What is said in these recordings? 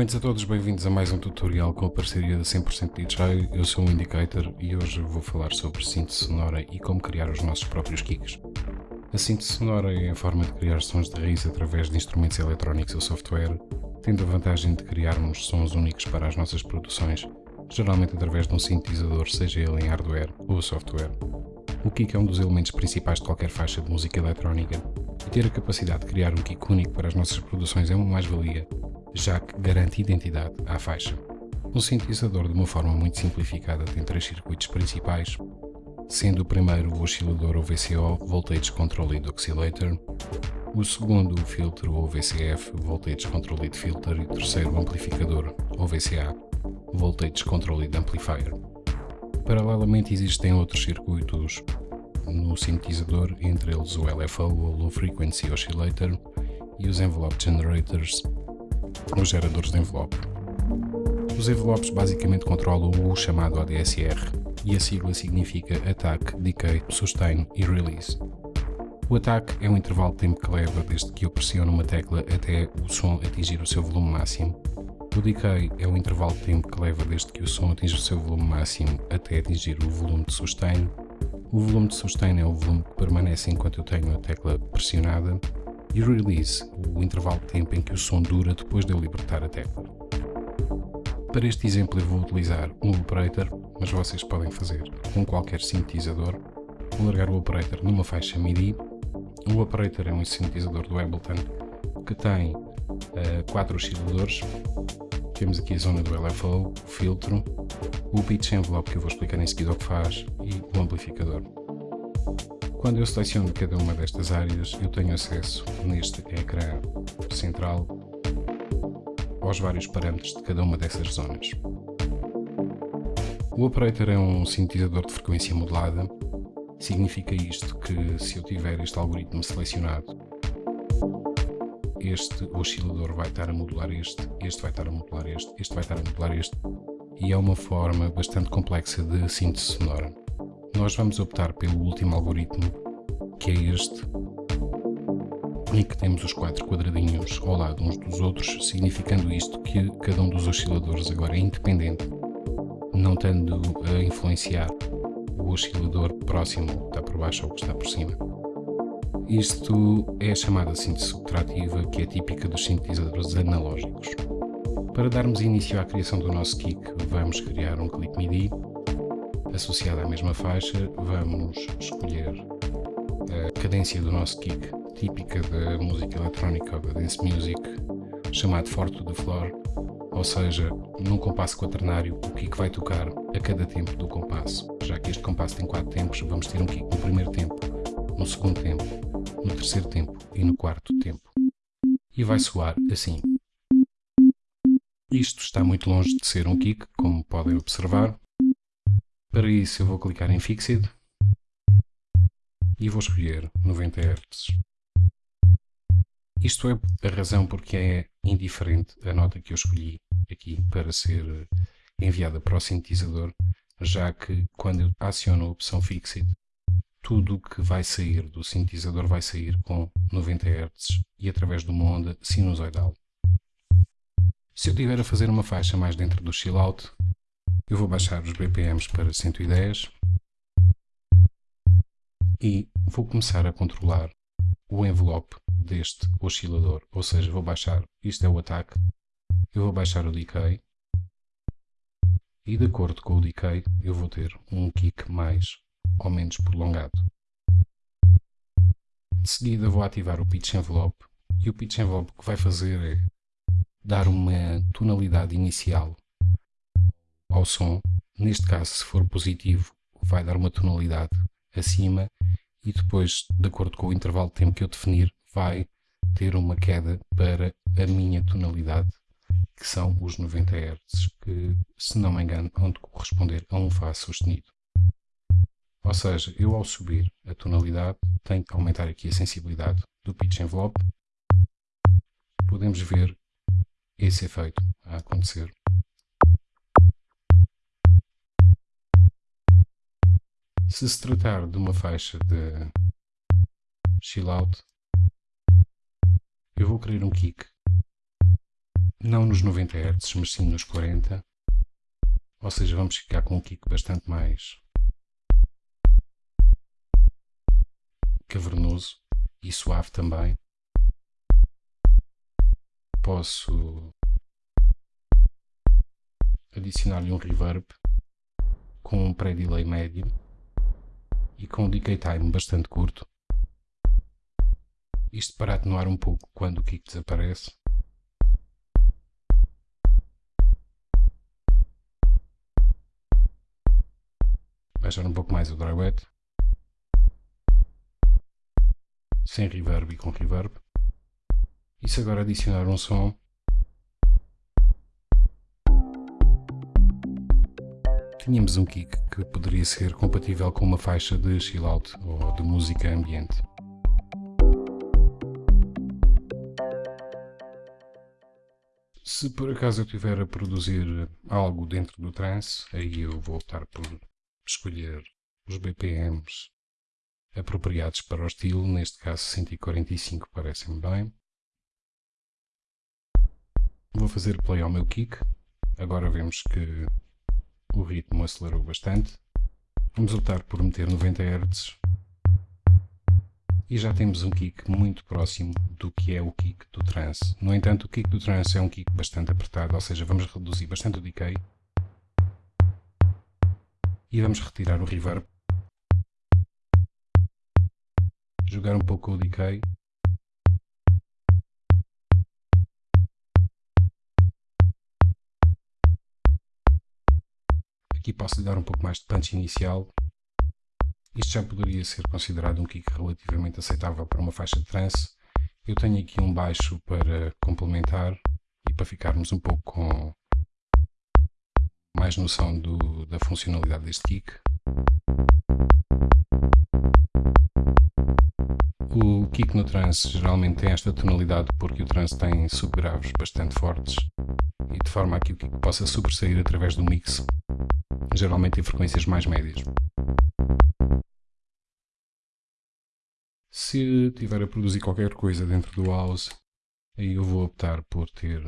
Cumprimentos a todos, bem-vindos a mais um tutorial com a parceria da 100% DJ. Eu sou o Indicator e hoje vou falar sobre síntese sonora e como criar os nossos próprios kicks. A síntese sonora é a forma de criar sons de raiz através de instrumentos eletrónicos ou software, tendo a vantagem de criarmos sons únicos para as nossas produções, geralmente através de um sintetizador, seja ele em hardware ou software. O kick é um dos elementos principais de qualquer faixa de música eletrónica, e ter a capacidade de criar um kick único para as nossas produções é uma mais-valia, já que garante identidade à faixa. Um sintetizador, de uma forma muito simplificada, tem três circuitos principais, sendo o primeiro o oscilador ou VCO, Voltage Control Lead Oscillator, o segundo o filtro ou VCF, Voltage Control Lead Filter, e o terceiro o amplificador ou VCA, Voltage Control Lead Amplifier. Paralelamente existem outros circuitos no sintetizador, entre eles o LFO ou Low Frequency Oscillator e os Envelope Generators os geradores de envelope. Os envelopes basicamente controlam o chamado ADSR e a sigla significa Attack, Decay, Sustain e Release. O attack é o intervalo de tempo que leva desde que eu pressiono uma tecla até o som atingir o seu volume máximo. O decay é o intervalo de tempo que leva desde que o som atinge o seu volume máximo até atingir o volume de sustain. O volume de sustain é o volume que permanece enquanto eu tenho a tecla pressionada e release, o intervalo de tempo em que o som dura depois de eu libertar a tecla. Para este exemplo eu vou utilizar um operator, mas vocês podem fazer com qualquer sintetizador. Vou largar o operator numa faixa MIDI. O operator é um sintetizador do Ableton que tem uh, quatro osciladores. Temos aqui a zona do LFO, o filtro, o pitch envelope que eu vou explicar em seguida o que faz e o amplificador. Quando eu seleciono cada uma destas áreas, eu tenho acesso neste ecrã central aos vários parâmetros de cada uma dessas zonas. O operator é um sintetizador de frequência modulada. Significa isto que se eu tiver este algoritmo selecionado, este oscilador vai estar a modular este, este vai estar a modular este, este vai estar a modular este, e é uma forma bastante complexa de síntese sonora nós vamos optar pelo último algoritmo, que é este, em que temos os quatro quadradinhos ao lado uns dos outros, significando isto que cada um dos osciladores agora é independente, não tendo a influenciar o oscilador próximo que está por baixo ou que está por cima. Isto é a chamada síntese subtrativa, que é típica dos sintetizadores analógicos. Para darmos início à criação do nosso kick, vamos criar um clip MIDI associada à mesma faixa, vamos escolher a cadência do nosso kick, típica da música eletrónica ou da dance music, chamado forte de floor, ou seja, num compasso quaternário, o kick vai tocar a cada tempo do compasso. Já que este compasso tem quatro tempos, vamos ter um kick no primeiro tempo, no segundo tempo, no terceiro tempo e no quarto tempo. E vai soar assim. Isto está muito longe de ser um kick, como podem observar, para isso eu vou clicar em Fixed e vou escolher 90 Hz. Isto é a razão porque é indiferente a nota que eu escolhi aqui para ser enviada para o sintetizador, já que quando eu aciono a opção Fixed, tudo o que vai sair do sintetizador vai sair com 90 Hz e através de uma onda sinusoidal. Se eu estiver a fazer uma faixa mais dentro do chill out, eu vou baixar os BPMs para 110 e vou começar a controlar o envelope deste oscilador, ou seja, vou baixar, isto é o ataque, eu vou baixar o decay e de acordo com o decay eu vou ter um kick mais ou menos prolongado. De seguida vou ativar o pitch envelope e o pitch envelope que vai fazer é dar uma tonalidade inicial ao som. Neste caso, se for positivo, vai dar uma tonalidade acima e depois, de acordo com o intervalo de tempo que eu definir, vai ter uma queda para a minha tonalidade, que são os 90 Hz, que, se não me engano, vão corresponder a um Fá sustenido. Ou seja, eu ao subir a tonalidade, tenho que aumentar aqui a sensibilidade do pitch envelope. Podemos ver esse efeito a acontecer. Se se tratar de uma faixa de chill out, eu vou querer um kick não nos 90 Hz, mas sim nos 40. Ou seja, vamos ficar com um kick bastante mais cavernoso e suave também. Posso adicionar-lhe um reverb com um pré-delay médio e com um decay time bastante curto. Isto para atenuar um pouco quando o kick desaparece. Baixar um pouco mais o dry wet. Sem reverb e com reverb. E se agora adicionar um som tínhamos um kick que poderia ser compatível com uma faixa de chill out ou de música ambiente. Se por acaso eu estiver a produzir algo dentro do trance, aí eu vou optar por escolher os BPMs apropriados para o estilo, neste caso 145 parece-me bem. Vou fazer play ao meu kick, agora vemos que o ritmo acelerou bastante. Vamos optar por meter 90 Hz e já temos um kick muito próximo do que é o kick do trance. No entanto, o kick do trance é um kick bastante apertado, ou seja, vamos reduzir bastante o decay e vamos retirar o reverb, jogar um pouco o decay Aqui posso lhe dar um pouco mais de punch inicial. Isto já poderia ser considerado um kick relativamente aceitável para uma faixa de trance. Eu tenho aqui um baixo para complementar e para ficarmos um pouco com mais noção do, da funcionalidade deste kick. O kick no trance geralmente tem esta tonalidade porque o trance tem subgraves bastante fortes e de forma a que o kick possa sobressair através do mix geralmente em frequências mais médias. Se estiver a produzir qualquer coisa dentro do house, aí eu vou optar por ter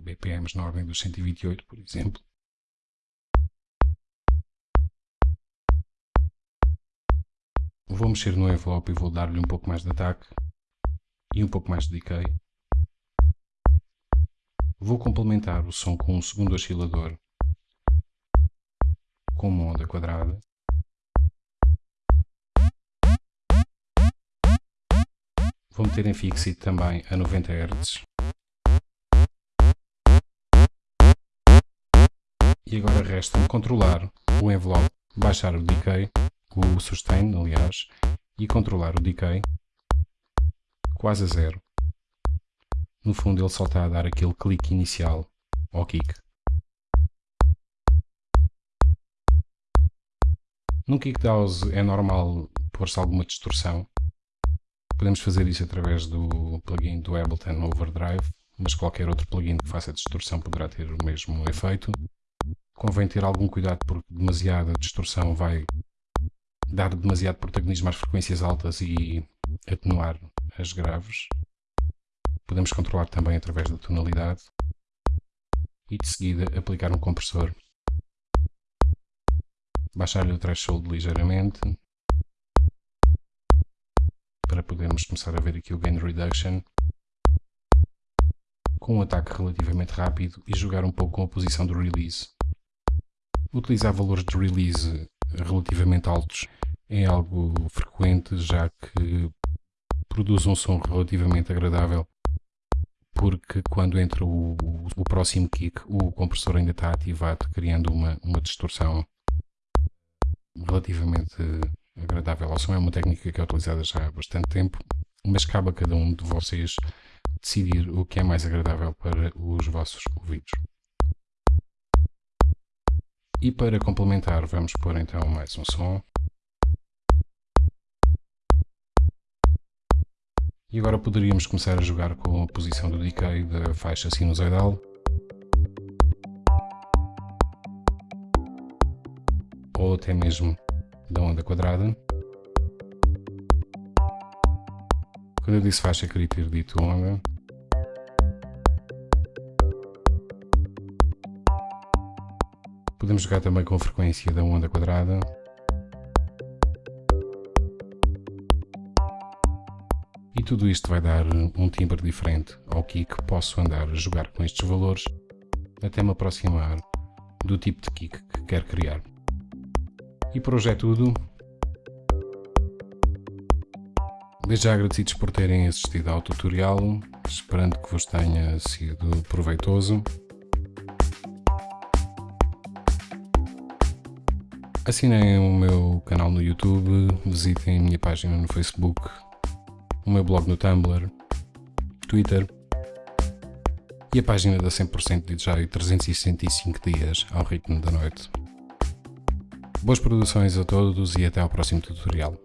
BPMs na ordem dos 128, por exemplo. Vou mexer no envelope e vou dar-lhe um pouco mais de ataque e um pouco mais de decay. Vou complementar o som com um segundo oscilador com uma onda quadrada. Vou meter em Fixit também a 90 Hz. E agora resta-me controlar o envelope, baixar o decay, o sustain aliás, e controlar o decay quase a zero. No fundo ele só está a dar aquele clique inicial ao kick. No Kickdowse é normal pôr-se alguma distorção. Podemos fazer isso através do plugin do Ableton Overdrive, mas qualquer outro plugin que faça distorção poderá ter o mesmo efeito. Convém ter algum cuidado porque demasiada distorção vai dar demasiado protagonismo às frequências altas e atenuar as graves. Podemos controlar também através da tonalidade e de seguida aplicar um compressor baixar-lhe o threshold ligeiramente para podermos começar a ver aqui o gain reduction com um ataque relativamente rápido e jogar um pouco com a posição do release. Utilizar valores de release relativamente altos é algo frequente já que produz um som relativamente agradável porque quando entra o, o, o próximo kick o compressor ainda está ativado criando uma, uma distorção relativamente agradável ao som. É uma técnica que é utilizada já há bastante tempo, mas cabe a cada um de vocês decidir o que é mais agradável para os vossos ouvidos. E para complementar, vamos pôr então mais um som. E agora poderíamos começar a jogar com a posição do decay da faixa sinusoidal. ou até mesmo da onda quadrada. Quando eu disse faixa, queria ter dito onda. Podemos jogar também com a frequência da onda quadrada. E tudo isto vai dar um timbre diferente ao kick. Posso andar a jogar com estes valores até me aproximar do tipo de kick que quero criar. E por hoje é tudo. Desde já agradecidos por terem assistido ao tutorial, esperando que vos tenha sido proveitoso. Assinem o meu canal no YouTube, visitem a minha página no Facebook, o meu blog no Tumblr, Twitter e a página da 100% DJ 365 dias ao ritmo da noite. Boas produções a todos e até ao próximo tutorial.